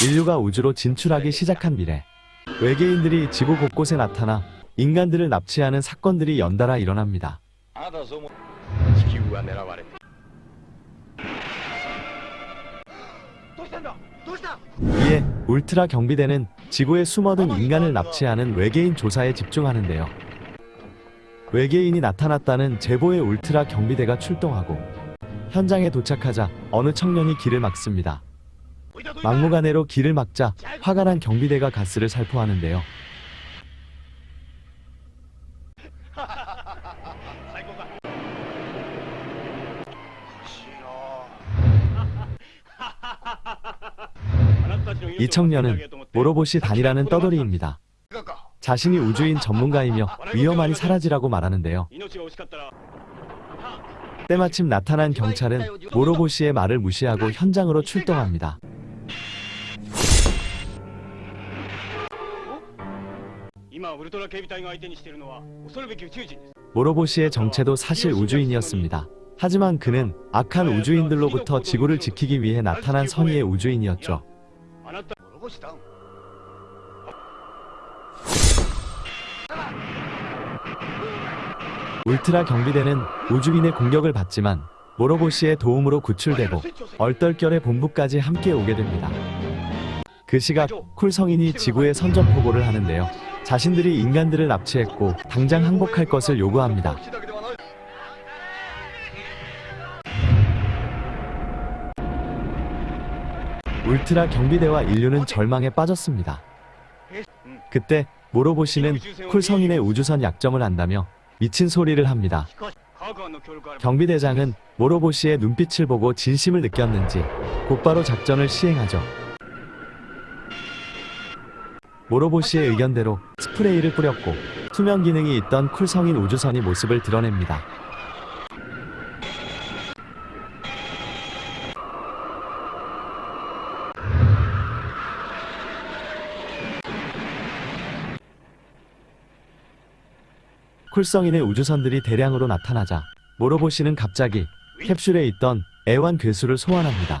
인류가 우주로 진출하기 시작한 미래 외계인들이 지구 곳곳에 나타나 인간들을 납치하는 사건들이 연달아 일어납니다. 이에 울트라 경비대는 지구에 숨어든 인간을 납치하는 외계인 조사에 집중하는데요. 외계인이 나타났다는 제보에 울트라 경비대가 출동하고 현장에 도착하자 어느 청년이 길을 막습니다. 막무가내로 길을 막자 화가 난 경비대가 가스를 살포하는데요. 이 청년은 모로보시 단이라는 떠돌이입니다. 자신이 우주인 전문가이며 위험하니 사라지라고 말하는데요. 때마침 나타난 경찰은 모로보시의 말을 무시하고 현장으로 출동합니다. 모로보시의 정체도 사실 우주인이었습니다. 하지만 그는 악한 우주인들로부터 지구를 지키기 위해 나타난 선의의 우주인이었죠. 울트라 경비대는 우주인의 공격을 받지만 모로보시의 도움으로 구출되고 얼떨결에 본부까지 함께 오게 됩니다. 그 시각 쿨 성인이 지구에 선전포고를 하는데요. 자신들이 인간들을 납치했고 당장 항복할 것을 요구합니다. 울트라 경비대와 인류는 절망에 빠졌습니다. 그때 모로보시는 쿨성인의 우주선 약점을 안다며 미친 소리를 합니다. 경비대장은 모로보시의 눈빛을 보고 진심을 느꼈는지 곧바로 작전을 시행하죠. 모로보시의 의견대로 스프레이를 뿌렸고 투명 기능이 있던 쿨 성인 우주선이 모습을 드러냅니다. 쿨성인의 우주선들이 대량으로 나타나자 모로보시는 갑자기 캡슐에 있던 애완 괴수를 소환합니다.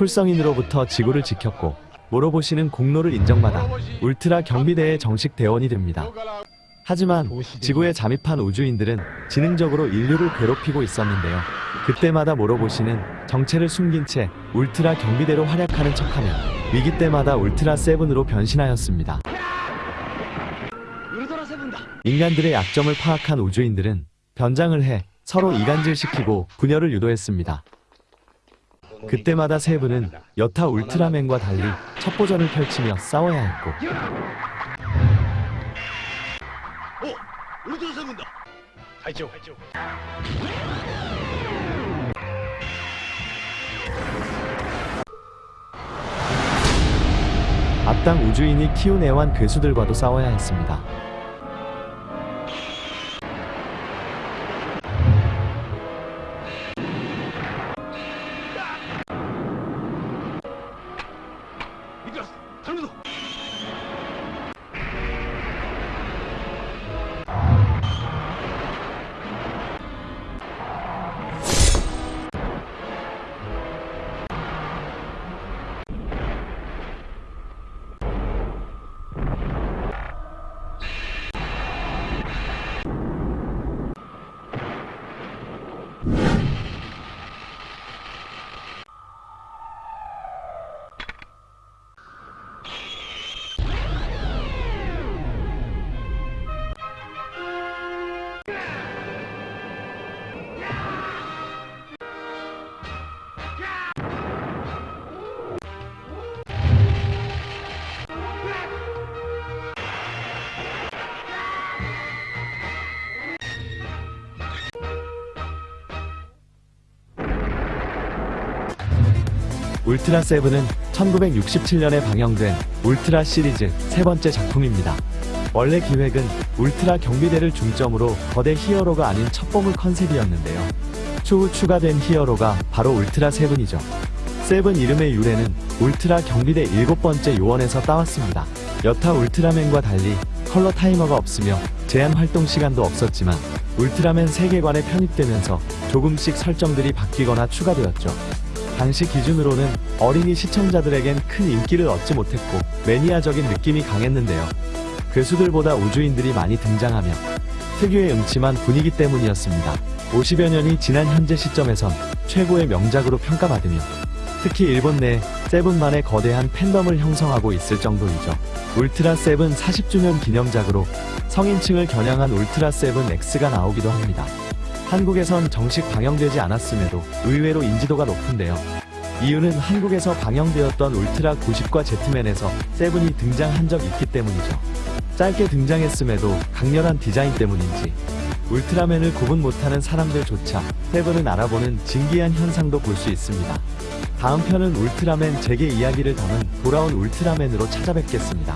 쿨성인으로부터 지구를 지켰고 모로보시는 공로를 인정받아 울트라 경비대의 정식 대원이 됩니다. 하지만 지구에 잠입한 우주인들은 지능적으로 인류를 괴롭히고 있었는데요. 그때마다 모로보시는 정체를 숨긴 채 울트라 경비대로 활약하는 척하며 위기 때마다 울트라 세븐으로 변신하였습니다. 인간들의 약점을 파악한 우주인들은 변장을 해 서로 이간질시키고 분열을 유도했습니다. 그때마다 세븐은 여타 울트라맨과 달리 첩보전을 펼치며 싸워야 했고. 앞당 우주인이 키운 애완 괴수들과도 싸워야 했습니다. 울트라 세븐은 1967년에 방영된 울트라 시리즈 세 번째 작품입니다. 원래 기획은 울트라 경비대를 중점으로 거대 히어로가 아닌 첩보물 컨셉이었는데요. 추후 추가된 히어로가 바로 울트라 세븐이죠. 세븐 이름의 유래는 울트라 경비대 일곱 번째 요원에서 따왔습니다. 여타 울트라맨과 달리 컬러 타이머가 없으며 제한 활동 시간도 없었지만 울트라맨 세계관에 편입되면서 조금씩 설정들이 바뀌거나 추가되었죠. 당시 기준으로는 어린이 시청자들에겐 큰 인기를 얻지 못했고 매니아적인 느낌이 강했는데요. 괴수들보다 우주인들이 많이 등장하며 특유의 음침한 분위기 때문이었습니다. 50여 년이 지난 현재 시점에선 최고의 명작으로 평가받으며 특히 일본 내 세븐만의 거대한 팬덤을 형성하고 있을 정도이죠. 울트라 세븐 40주년 기념작으로 성인층을 겨냥한 울트라 세븐 X가 나오기도 합니다. 한국에선 정식 방영되지 않았음에도 의외로 인지도가 높은데요. 이유는 한국에서 방영되었던 울트라 90과 제트맨에서 세븐이 등장한 적 있기 때문이죠. 짧게 등장했음에도 강렬한 디자인 때문인지 울트라맨을 구분 못하는 사람들조차 세븐을 알아보는 진기한 현상도 볼 수 있습니다. 다음 편은 울트라맨 잭의 이야기를 담은 돌아온 울트라맨으로 찾아뵙겠습니다.